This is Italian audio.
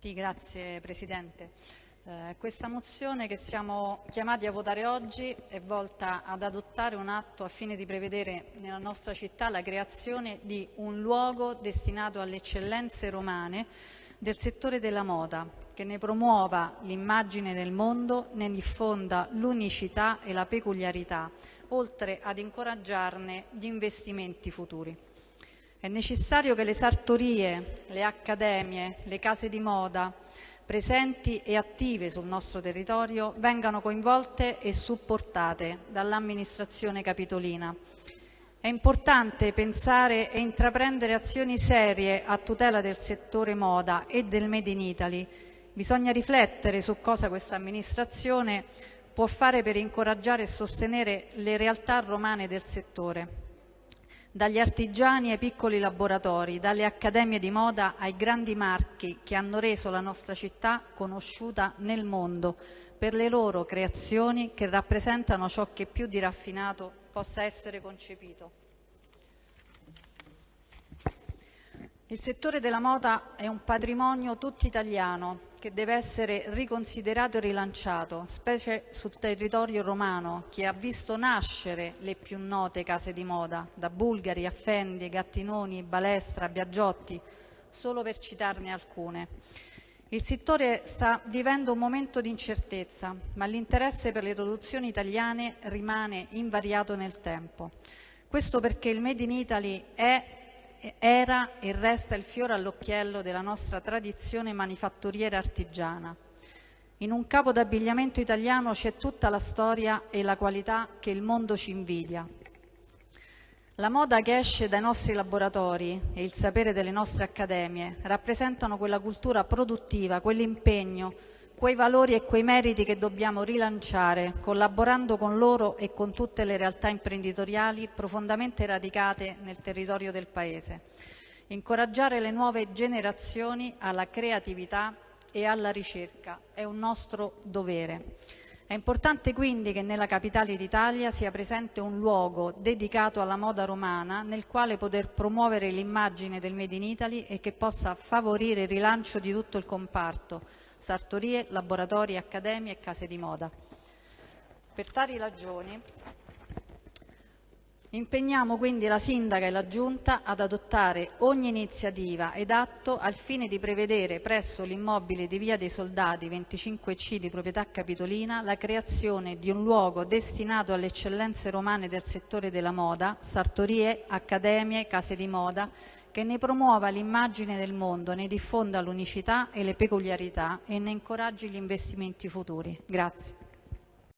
Sì, grazie Presidente. Eh, questa mozione che siamo chiamati a votare oggi è volta ad adottare un atto a fine di prevedere nella nostra città la creazione di un luogo destinato alle eccellenze romane del settore della moda, che ne promuova l'immagine del mondo, ne diffonda l'unicità e la peculiarità, oltre ad incoraggiarne gli investimenti futuri. È necessario che le sartorie, le accademie, le case di moda presenti e attive sul nostro territorio vengano coinvolte e supportate dall'amministrazione capitolina. È importante pensare e intraprendere azioni serie a tutela del settore moda e del Made in Italy. Bisogna riflettere su cosa questa amministrazione può fare per incoraggiare e sostenere le realtà romane del settore dagli artigiani ai piccoli laboratori, dalle accademie di moda ai grandi marchi che hanno reso la nostra città conosciuta nel mondo per le loro creazioni che rappresentano ciò che più di raffinato possa essere concepito. Il settore della moda è un patrimonio tutto italiano che deve essere riconsiderato e rilanciato, specie sul territorio romano, che ha visto nascere le più note case di moda, da Bulgari a Fendi, Gattinoni, Balestra, Biagiotti, solo per citarne alcune. Il settore sta vivendo un momento di incertezza, ma l'interesse per le produzioni italiane rimane invariato nel tempo. Questo perché il Made in Italy è era e resta il fiore all'occhiello della nostra tradizione manifatturiera artigiana. In un capo d'abbigliamento italiano c'è tutta la storia e la qualità che il mondo ci invidia. La moda che esce dai nostri laboratori e il sapere delle nostre accademie rappresentano quella cultura produttiva, quell'impegno, quei valori e quei meriti che dobbiamo rilanciare, collaborando con loro e con tutte le realtà imprenditoriali profondamente radicate nel territorio del Paese. Incoraggiare le nuove generazioni alla creatività e alla ricerca è un nostro dovere. È importante quindi che nella capitale d'Italia sia presente un luogo dedicato alla moda romana nel quale poter promuovere l'immagine del Made in Italy e che possa favorire il rilancio di tutto il comparto, sartorie, laboratori, accademie e case di moda. Per tali ragioni impegniamo quindi la Sindaca e la Giunta ad adottare ogni iniziativa ed atto al fine di prevedere presso l'immobile di Via dei Soldati 25C di proprietà capitolina la creazione di un luogo destinato alle eccellenze romane del settore della moda, sartorie, accademie, case di moda, che ne promuova l'immagine del mondo, ne diffonda l'unicità e le peculiarità e ne incoraggi gli investimenti futuri. Grazie.